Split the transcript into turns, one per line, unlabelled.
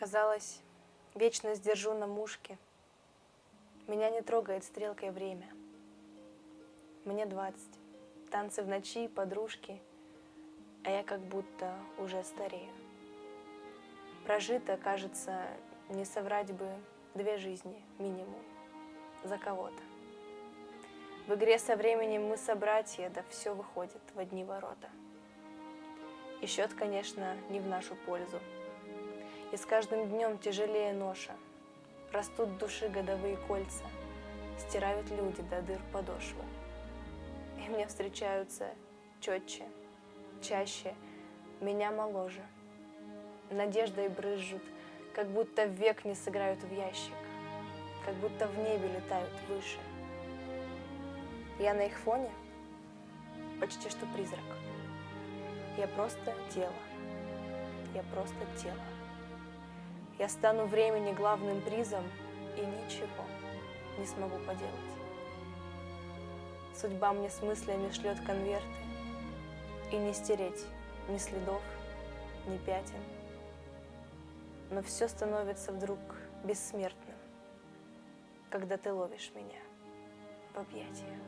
Казалось, вечно сдержу на мушке. Меня не трогает стрелкой время. Мне двадцать, танцы в ночи, подружки, А я как будто уже старею. Прожито, кажется, не соврать бы две жизни минимум за кого-то. В игре со временем мы собратья, да все выходит в одни ворота. И счет, конечно, не в нашу пользу. И с каждым днем тяжелее ноша. Растут души годовые кольца, стирают люди до дыр подошвы. И мне встречаются четче, чаще, меня моложе. Надеждой брызжут, как будто век не сыграют в ящик, как будто в небе летают выше. Я на их фоне почти что призрак. Я просто тело. Я просто тело. Я стану времени главным призом и ничего не смогу поделать. Судьба мне с мыслями шлет конверты, и не стереть ни следов, ни пятен. Но все становится вдруг бессмертным, когда ты ловишь меня в объятия.